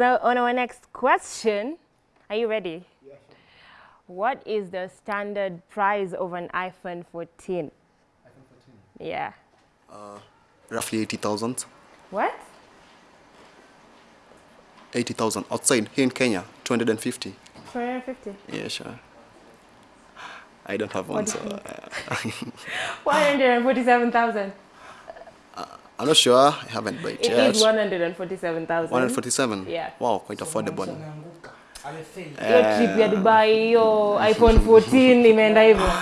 So on our next question, are you ready? Yeah. What is the standard price of an iPhone 14? iPhone 14. Yeah. Uh, roughly 80,000. What? 80,000 outside here in Kenya, 250. 250. Yeah, sure. I don't have one, What do so you uh, 147,000. I'm not sure. I haven't bought It it yet. is 147,000. 147. Yeah. Wow, quite affordable. Ameanguka. Amefail. Hiyo trip ya Dubai hiyo iPhone 14 imeenda hivyo.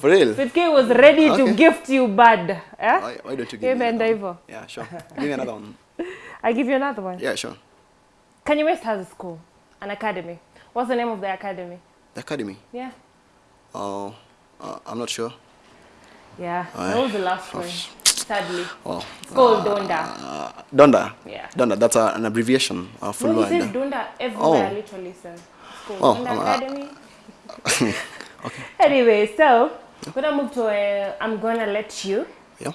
For real? Fitki was ready okay. to gift you bad. Eh? Why, why don't you give me Imeenda another hivyo. one? Yeah, sure. Give me another one. I give you another one. Yeah, sure. Kanye West has a school, an academy. What's the name of the academy? The academy. Yeah. Oh, uh, I'm not sure. Yeah. Aye. That was the last Oh, one. Sadly. Well, It's called Donda. Uh, Donda. Yeah. Donda. That's a, an abbreviation. Uh, for No, word. says Donda everywhere, Oh. literally, sir. called Oh, Donda um, uh, okay. Anyway, so we're gonna move to a, I'm gonna let you Yeah.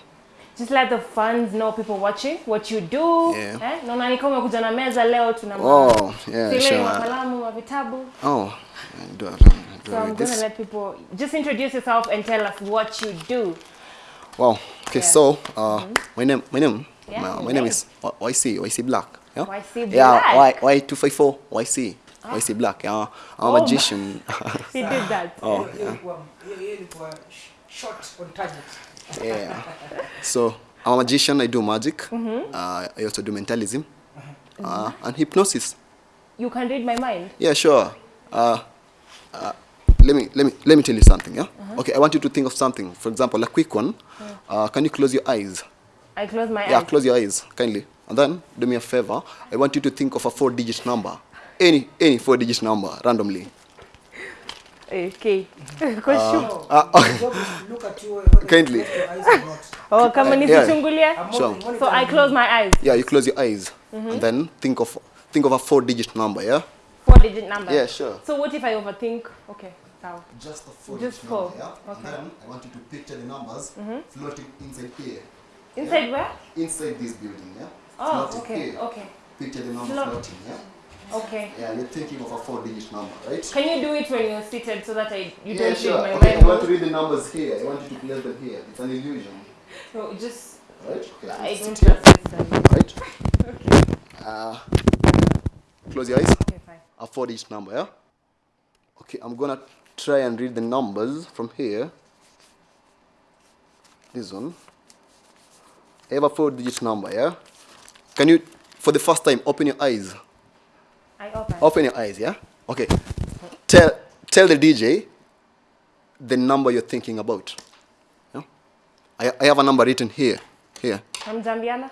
just let the fans know people watching what you do. Yeah. Eh? Naona umekuja na meza leo tuna Oh, yeah, sure. Oh, I do, do So I'm gonna let people just introduce yourself and tell us what you do. Wow. Okay, Yeah. so uh, my name, my name, Yeah, my, my name name. is Y- YC, YC Black. Yeah. YC Yeah, Black. Y Y two five four YC, YC Black. Yeah, I'm a Oh, magician. He did that. oh, Hiyo- hiyo ilikuwa- hiyo- hiyo ilikuwa sh- short on target. yeah. So I'm a magician. I do magic. Uh, I also do mentalism uh, and hypnosis. You can read my mind. Yeah, sure. Uh, uh, let me let me let me tell you something. Yeah. Uh-huh. Okay, I want you to think of something. For example, a quick one. Uh-huh. Uh, can you close your eyes? I close my Yeah, eyes. close your eyes kindly, and then do me a favor. I want you to think of a four-digit number, any any four-digit number randomly. Okay. Uh, Job is to look at you Kindly. you close your eyes or not. Oh, kama uh, yeah. nisichungulie. I'm Sure. monitoring So I close my eyes. yeah, you close your eyes, mm-hmm. and then think of think of a four-digit number. Yeah. Four digit number. Yeah, sure. So what if I overthink? Okay. Just a four Just digit four. number, yeah. Okay. then I want you to picture the numbers floating inside here, Inside where? inside this building. Yeah. Oh, Floating okay. here. Okay. Picture the numbers Float. floating. Yeah. Okay. Yeah, you're thinking of a four-digit number, right? Can you do it when you're seated so that I you yeah, don't sure. read my Okay, I want to read the numbers here. I want you to place them here. It's an illusion, No, just right? Okay. I don't trust this. right? Okay. Uh, close your eyes. Okay, fine. A four digit number, yeah? Okay, I'm gonna try and read the numbers from here. This one. I have a four digit number, yeah? Can you, for the first time, open your eyes? I open. Open your eyes, yeah? Okay. Tell, tell the DJ the number you're thinking about. Yeah? I, I have a number written here. Here. I'm Zambiana.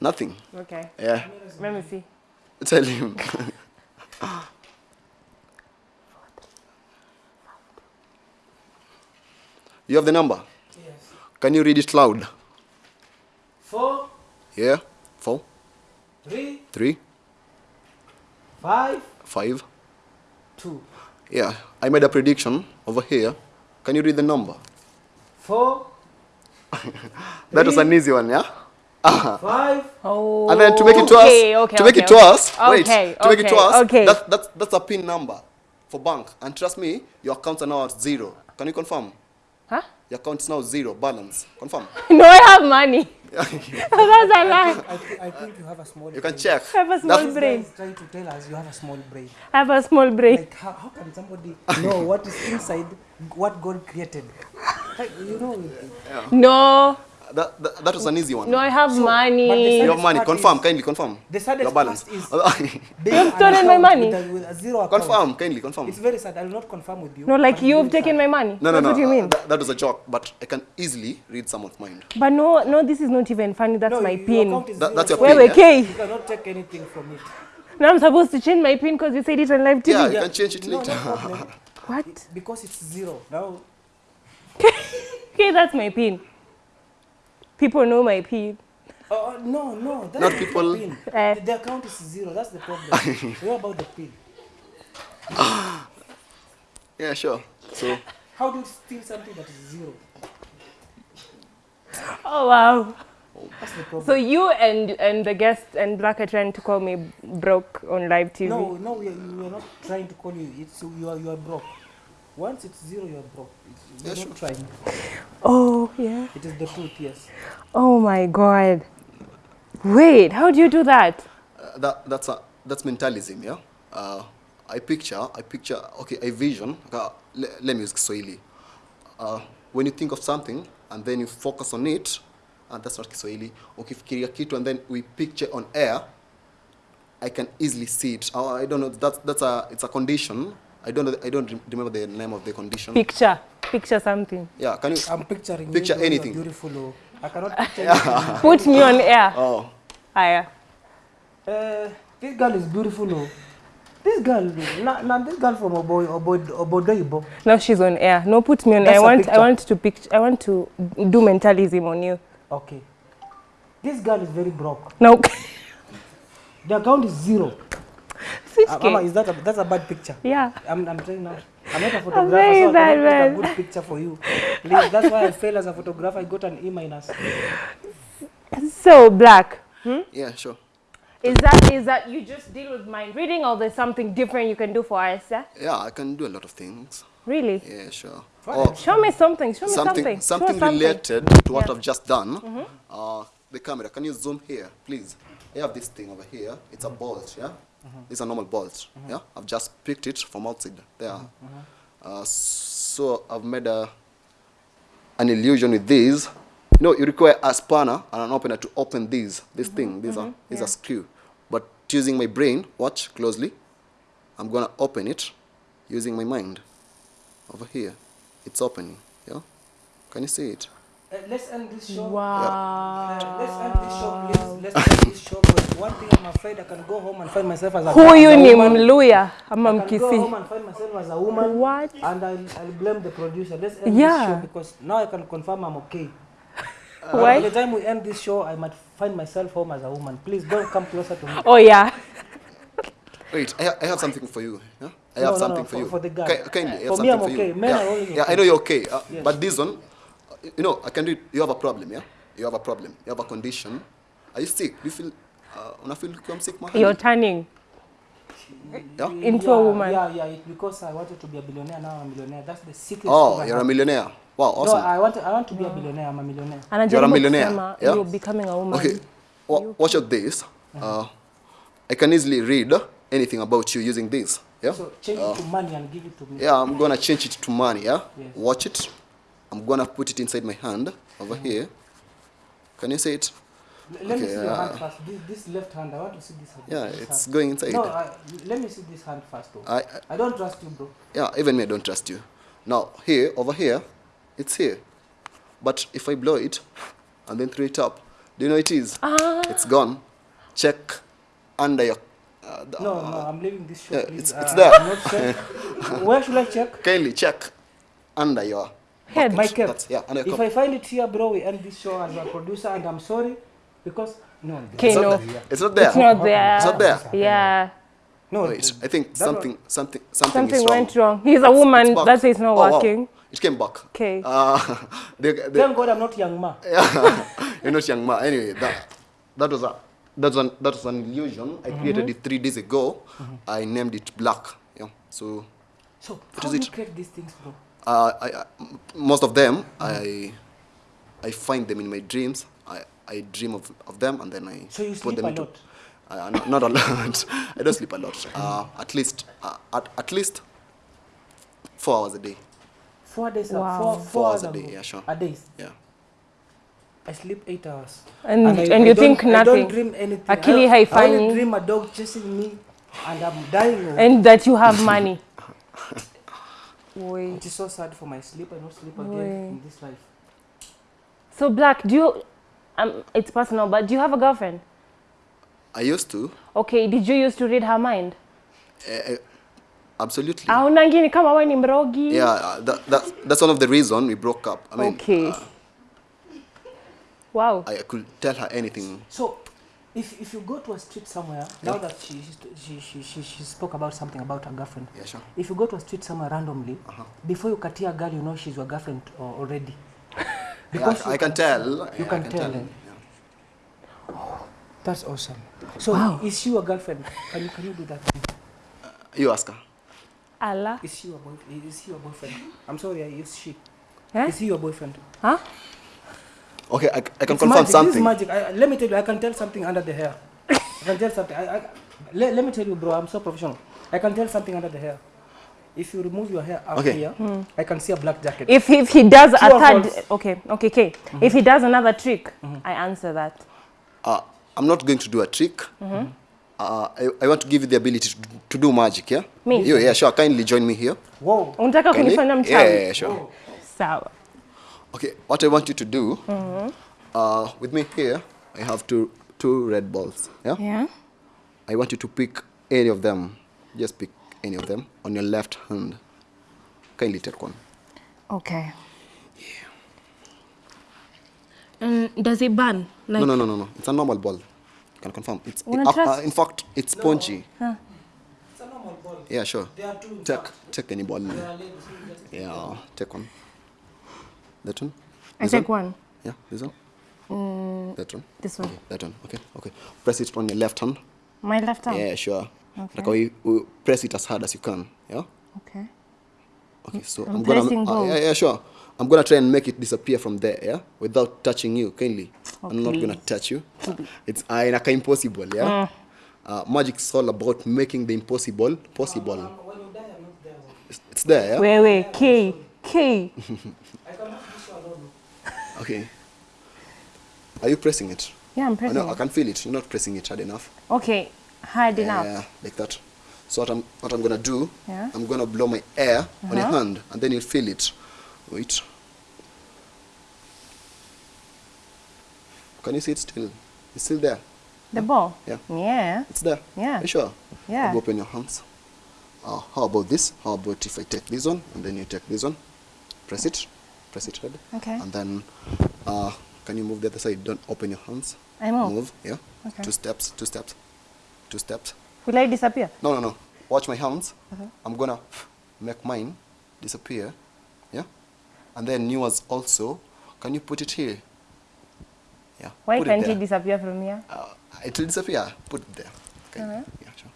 Nothing. Okay. Yeah. Let me see. Tell him. you have the number? Yes. Can you read it loud? Four, Yeah. Four. Three. Three. Five. Five. two. Yeah. I made a prediction over here. Can you read the number? Four, That was an easy one, yeah? five, Oh. And then to make it to okay, us, okay, to make okay, it to okay. us, wait, Okay, to make it to us, okay. that, that's, that's a PIN number for bank. And trust me, your accounts are now at zero. Can you confirm? Huh? Your account is now zero balance. Confirm. No, I have money. That's a lie. I, thi- I think you have a small You can check. I have a small That- This brain. guy trying to tell us you have a small brain. I have a small brain. Like, how, how can somebody know what is inside what God created? Like, you know, No, That, that, that was an easy one. no, I have So, money. You have money. Confirm. is- Kindly confirm. the saddest Your balance. part is You've stolen my money. With a, with a zero account. confirm. Kindly confirm. It's very sad. I will not confirm with you. No, like but you've taken sad. my money. No, no, That's no. what do you uh, mean. That, that was a joke, but I can easily read someone's mind. But no, no, this is not even funny. That's No, my your pin. account is That- that's your pin, Wait, yeah? K. You cannot take anything from it. Now I'm supposed to change my pin because you said it on live TV. Yeah, you can change it No, later. no problem. What? Because it's zero. Now, Okay, that's my pin. People know my pin. oh, oh, no, no. That's Not the people- Pin. Eh. The, the account is zero. That's the problem. what about the pin? yeah, sure. So, How do you steal something that is zero? Oh wow. oh That's the problem. So you and and the guest and Black are trying to call me broke on live TV. no, no, we are, we are not trying to call you. It's you are you are broke. Once it's zero, you are broke. It's, we are Yeah, not trying. Oh yeah. It is the truth. Yes. Oh my God. Wait, how do you do that? Uh, that that's a that's mentalism, yeah. Uh, I picture, I picture. Okay, I vision. Uh, le, let me use Kiswahili. Uh, when you think of something and then you focus on it, and that's not Kiswahili. Ukifikiria kitu and then we picture on air, I can easily see it. Uh, I don't know. That's that's a it's a condition. I don't know. I don't remember the name of the condition. Picture, picture something. yeah, can you? I'm picturing Picture you. though, anything. Beautiful. Oh. I cannot picture anything. Put me on air. Oh, Aya. Uh, this girl is beautiful. Oh. This girl, now nah, this girl from Obo, Obo, Obodoibo. Now she's on air. No, put me on. That's I a want. I want to pict. I want to do mentalism on you. Okay. This girl is very broke. No. The account is zero. Six Uh, Mama, is that a, that's a bad picture? Yeah. I'm, I'm telling now. I'm not a photographer, very so I bad cannot take a good picture for you. Please, that's why I fail as a photographer. I got an E minus. So black. Hmm? yeah, sure. Is that is that you just deal with mind reading, or there's something different you can do for us? Yeah? Yeah, I can do a lot of things. Really? Yeah, sure. Fine. Oh, Show me something. Show me something something. something, Show us related to what Yeah. I've just done. Uh, the camera, can you zoom here, please? I have this thing over here. It's a mm-hmm. bolt, yeah. Mm-hmm. It's a normal bolt, mm-hmm. yeah. I've just picked it from outside there. Uh, so I've made a an illusion with these. You know, you require a spanner and an opener to open these. This thing, these are these are screw. But using my brain, watch closely. I'm gonna open it using my mind. Over here, it's opening. Yeah, can you see it? Uh, let's end this show. Wow. Uh, let's end this show, please. Let's end this show. But one thing I'm afraid I can go home and find myself as a, Huyu as a ni woman. Mluya ama I can go home and find myself as a woman. What? And I'll, I'll blame the producer. Let's end Yeah. this show because now I can confirm I'm okay. Uh, Why? By the time we end this show, I might find myself home as a woman. Please don't come closer to me. Oh yeah. Wait, I, ha- I have something for you. Yeah? I No, have no, something no, for, for- you. for the guy. Okay, kindly, I have For me, something I'm for okay. you. Men yeah. are always yeah, I know you're okay. Uh, Yes. But this one, you know, I can do it. You have a problem, yeah? You have a problem. You have a condition. Are you sick? Do you feel, uh, feel like I'm sick, You're turning. Yeah? Into yeah, a woman. Yeah, yeah. It's because I wanted to be a billionaire. Now I'm a millionaire. That's the secret. Oh, you're a millionaire. Wow, awesome. No. I want. to, I want to be a billionaire. I'm a millionaire. You're a millionaire, kusema yeah? You're becoming a woman. Okay, well, watch out this. Uh, I can easily read anything about you using this. Yeah? So change uh, it to money and give it to me. Yeah, I'm gonna change it to money, yeah? Yes. Watch it. I'm gonna put it inside my hand over here. Can you see it? L- Let me Okay, see your uh, hand first. This, this left hand. I want to see this. hand. Yeah, this it's hand. going inside. No, I, let me see this hand first, though. I, I I don't trust you, bro. yeah, even me I don't trust you. Now here, over here, it's here. But if I blow it and then throw it up, do you know it is? Ah. It's gone. Check under your uh, the- No, no, I'm leaving this show. yeah, please. it's- it's Uh, there. Not. Where should I check? kindly check under your Head. My cap. That's, yeah, under your If cup. I find it here, bro, we end this show as a producer, and I'm sorry because no, Okay, It's no. not there. It's not there. It's not there. It's not there. Yeah. no. Wait, I think something, something, something, Something is wrong. went wrong. He's a woman. That's why it's not Oh, wow. working. It came back. Okay. Uh, they, they, Thank God I'm not young ma. you're not young ma. Anyway, that that was a that was an that was an illusion. I created it three days ago. I named it black. Yeah. So So What how is do you it? create these things, bro? Uh, I, I m- most of them I I find them in my dreams. I, I dream of, of them and then I So you put sleep them a into. lot? Uh, not, not a lot. I don't sleep a lot. Uh, at least uh, at, at least four hours a day. Four days. Wow. Four, Four four hours a ago. day, yeah, sure. A day. Yeah. I sleep eight hours. And I- and, I you don't- think I nothing. don't dream anything. Akili I, I only dream a dog chasing me, and I'm dying. and that you have money. Wait. It is so sad for my sleep. I don't sleep again Wait. in this life. So black, do you? Um, it's personal, but do you have a girlfriend? I used to. Okay. Did you used to read her mind? Uh, absolutely. Ah, unangini kama wewe ni mrogi. Yeah, uh, that, that, that's one of the reason we broke up. I mean, Okay. uh, Wow. I could tell her anything. So, if, if you go to a street somewhere, yeah. now that she, she, she, she, she spoke about something about her girlfriend, Yeah, sure. if you go to a street somewhere randomly, uh -huh. before you cut a girl, you know she's your girlfriend uh, already. Yeah, I, I, can, can tell. You yeah, can can, tell, tell. Yeah. Oh, That's awesome. So wow. is she your girlfriend? Can you can you do that? uh, You ask her. Allah. Is she your boyfriend? Is he your boyfriend? I'm sorry, is she? Eh? Is he your boyfriend? Huh? Okay, I, I can It's confirm magic. This something. is magic. I, let me tell you, I can tell something under the hair. I can tell something. I, I, let, let me tell you, bro, I'm so professional. I can tell something under the hair. If you remove your hair out Okay. here, mm. I can see a black jacket. If, if he does a True or third, Okay, okay, okay, okay. If he does another trick, mm -hmm. I answer that. Uh, I'm not going to do a trick. Mm -hmm. Uh, I, I want to give you the ability to, to do magic, yeah? Me? You, yeah, sure. Kindly join me here. Whoa. Unataka kunifanya Yeah, mchawi? yeah, yeah, sure. Sawa. Okay, what I want you to do, uh, with me here, I have two, two red balls, yeah? Yeah. I want you to pick any of them. Just pick any of them on your left hand. Kindly take one. Okay. And does it burn? Like, no, no, no, no, no. It's a normal ball. You can confirm. It's Wanna uh, in fact, it's spongy. It's a normal ball. Yeah, sure. There are two. Take, take any ball. There are ladies who get it. Yeah, take one. That one. I This take one. Yeah, this one. that one. This one. Okay, that one. Okay, okay. Press it on your left hand. My left hand? Yeah, sure. Okay. Like we, we press it as hard as you can. Yeah. Okay. Okay, so I'm I'm, gonna. uh, yeah, yeah, sure. I'm gonna try and make it disappear from there. Yeah, without touching you, kindly. Okay. I'm not gonna touch you. It's uh, inaka impossible. Yeah. Uh, magic is all about making the impossible possible. Um, die, I'm not there. It's, it's there. Yeah. Wait, wait, K, K. I can have this one alone. Okay. Are you pressing it? Yeah, I'm I pressing know. I it. can feel it. You're not pressing it hard enough. Okay, hard enough. Yeah, like that. So what I'm what I'm gonna do? Yeah. I'm gonna blow my air on your Uh-huh. hand, and then you'll feel it. Wait. Can you see it still? It's still there. The ball? Yeah. Yeah. It's there. Yeah. You sure? Yeah. You open your hands. Uh, how about this? How about if I take this one and then you take this one? Press it. Press it ready. Okay. And then, uh, can you move the other side? Don't open your hands. I move. Move. Yeah. Okay. Two steps. Two steps. Two steps. Will I disappear? No, no, no. Watch my hands. Uh-huh. I'm gonna make mine disappear. Yeah. And then yours also. Can you put it here? Yeah. Why put can't it he there. disappear from here? Uh, it will disappear. Put it there. Okay. Uh-huh. Yeah, sure.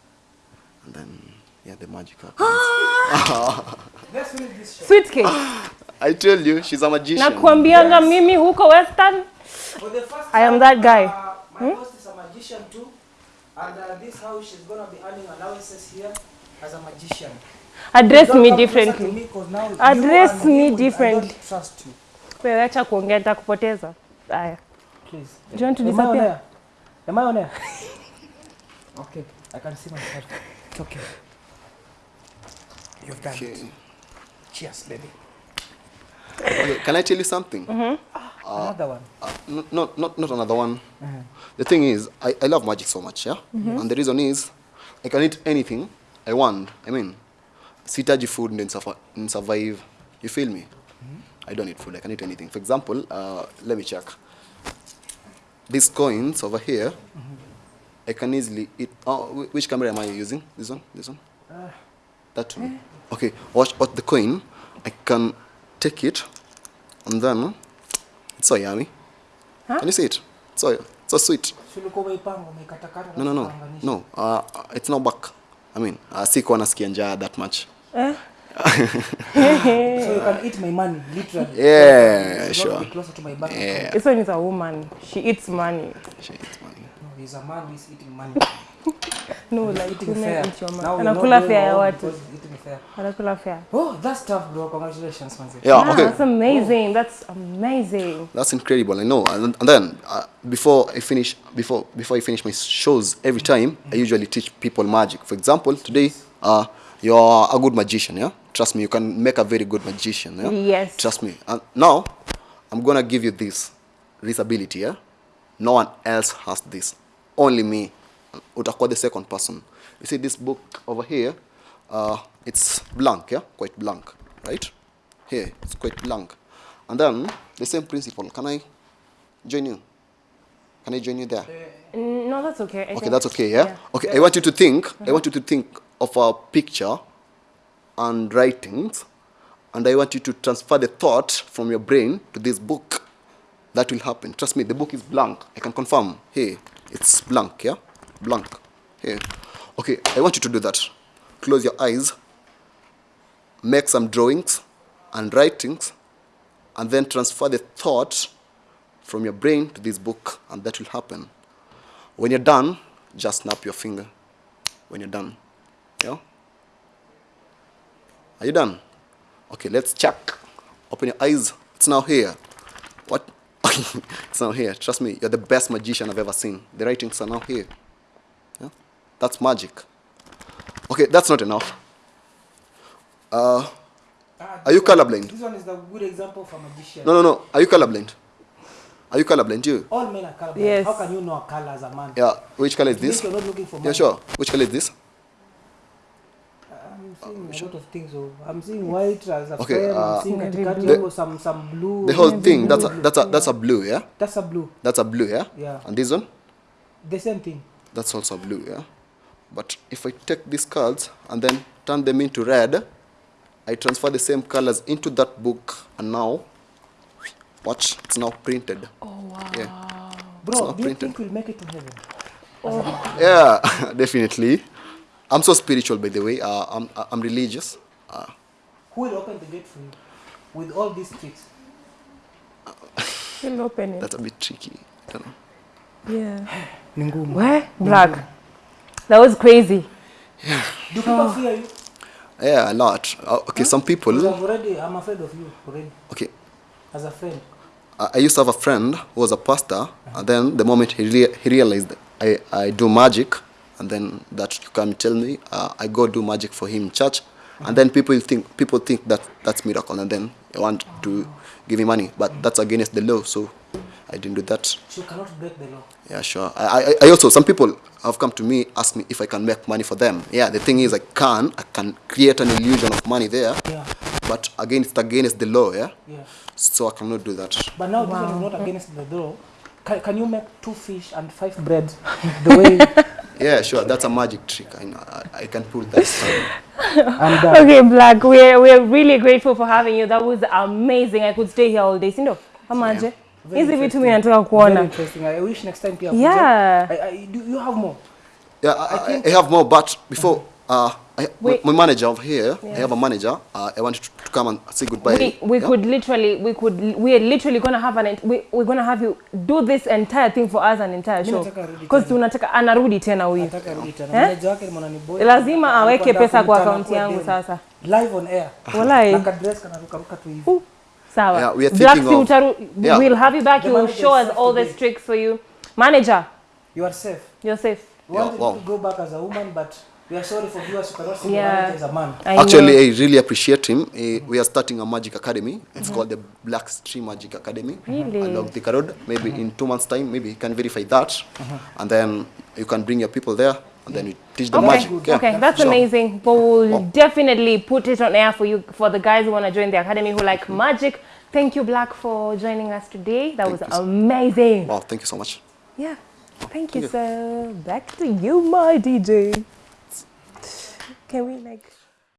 And then, yeah, the magic happens. Let's finish this show. Sweet cake. I tell you, she's a magician. Nakuambianga mimi huko Western. For the first I am that guy. Uh, my host is a magician too. And uh, this house, she's going to be earning allowances here as a magician. Address me differently. me now Address me differently. don't trust you. Wewe acha kuongea nitakupoteza. Haya. Please. Do you want to Am I on disappear? air? Am I on air? okay, I can see myself. It's okay. You've done Okay. it. Cheers, baby. Okay, can I tell you something? Mm-hmm. Ah, another one. Uh, n- not, not, not another one. Uh-huh. The thing is, I, I love magic so much, yeah? Mm-hmm. And the reason is, I can eat anything I want. I mean, sihitaji food and survive, survive. You feel me? Mm-hmm. I don't need food. I can eat anything. For example, uh, let me check. These coins over here, I can easily eat. Oh, which camera am I using? This one? This one? Uh, that one. Eh. Okay, watch, watch the coin. I can take it, and then it's so yummy. Huh? Can you see it? It's so, it's so sweet. No, no, no, no. Uh, it's not back. I mean, uh, sikuwa nasikia njaa that much. Eh? So you can eat my money, literally. Yeah, yeah sure. closer to my bank Yeah. This one is a woman. She eats money. She eats money. No, he's a man who is eating money. No, like eating fair. Anakula fare ya watu. because he's eating fair. Oh, that's tough, bro. Congratulations, man. Yeah, Ah, okay. That's amazing. That's amazing. That's incredible. I know. And, and then uh, before I finish, before before I finish my shows, every time I usually teach people magic. For example, today, uh, you're a good magician. Yeah, trust me, you can make a very good magician. Yeah? Yes. Trust me. And now, I'm gonna give you this, this ability. Yeah, no one else has this. Only me. Utakuwa the second person. You see this book over here? Uh, it's blank. Yeah, quite blank, right? Here, it's quite blank. And then the same principle. Can I join you? Can I join you there? No, that's okay. I Okay, that's okay, yeah? Okay, I want you to think, I want you to think of a picture and writings, and I want you to transfer the thought from your brain to this book. That will happen. Trust me, the book is blank. I can confirm. Hey, It's blank, yeah? Blank. Here. Okay, I want you to do that. Close your eyes, make some drawings and writings, and then transfer the thought from your brain to this book, and that will happen. When you're done, just snap your finger. When you're done. Yeah? Are you done? Okay, let's check. Open your eyes. It's now here. What? it's now here. Trust me, you're the best magician I've ever seen. The writings are now here. Yeah? That's magic. Okay, that's not enough. Uh, Are you this one- colorblind? This one is a good example for a magician. no, no, no. Are you colorblind? Are you colorblind? You? All men are colorblind. Yes. How can you know a color as a man? Yeah. Which color is It this? You're not looking for Yeah, sure. Which color is this? I'm seeing a lot of things. Oh. I'm seeing white as a Okay, frame. uh, I'm seeing Maybe katikati blue. hapo some some blue. The whole thing. That's a blue. that's a that's a blue. Yeah. That's a blue. That's a blue. Yeah. Yeah. And this one? The same thing. That's also blue. Yeah. But if I take these cards and then turn them into red, I transfer the same colors into that book, and now, watch. It's now printed. Oh wow. Yeah. Bro, not do you printed. think we'll make it to heaven? Oh. Yeah, definitely. I'm so spiritual, by the way. Uh, I'm I'm religious. Uh, Who will open the gate for you? With all these tricks. Still open it. that's a bit tricky. I don't know. Yeah. Ni. Where? Black. That was crazy. Do people fear you? Yeah, a lot. Uh, okay, some people. I'm already, I'm afraid of you already. Okay, As a friend. I I used to have a friend who was a pastor, and then the moment he, rea- he realized I, I do magic, and then that you come tell me, uh, I go do magic for him in church, and then people think people think that that's miracle, and then they want to give me money, but that's against the law, so I didn't do that. So you cannot break the law. Yeah, sure. I, I, I also some people have come to me ask me if I can make money for them. Yeah, the thing is I can I can create an illusion of money there, Yeah. but again it's against the law. Yeah, Yeah. so I cannot do that. But now this one is not against the law. Can, can you make two fish and five bread the way Yeah, sure. That's a magic trick. I, know. I, I can pull that. I'm done? Okay, Black, we're, we're really grateful for having you. That was amazing. I could stay here all day. Sindo, amaje? Very Hizi vitu interesting. mimi nataka kuona. I wish next time pia Yeah. I, I, do you have more? Yeah, I, I, I have more, but before uh, I, we, my manager over here, yeah. I have a manager. Uh, I want to, to come and say goodbye. We, we yeah? could literally, we could, we are literally gonna have an, we, we're gonna have you do this entire thing for us, an entire show. Because tunataka, anarudi tena huyu. Nataka rudi tena. Eh? Lazima aweke pesa kwa akaunti yangu sasa. Live on air. Walai. Na kadress kanarukaruka tu hivi. Uh, Sawa. Yeah, we are Black thinking of- utaru, Yeah. we'll have you back. The You will show us all the tricks for you. Manager, You are safe. you're safe. We Yeah, wanted wow. to go back as a woman, but we are sorry for viewers who cannot see Yeah. manager as a man. I Actually, know. I really appreciate him. Uh, we are starting a magic academy. It's mm -hmm. called the Black Stream Magic Academy. Really? Along the Road. Maybe mm -hmm. in two months' time, maybe he can verify that. Mm -hmm. And then you can bring your people there, and then you teach them Okay, magic. Yeah. okay, that's Sure. amazing. But we'll Wow. definitely put it on air for you, for the guys who want to join the academy who like magic. Thank you, Black, for joining us today. That was you so- amazing. Wow, thank you so much. Yeah, thank you, you. sir. Back to you, my DJ. Can we like?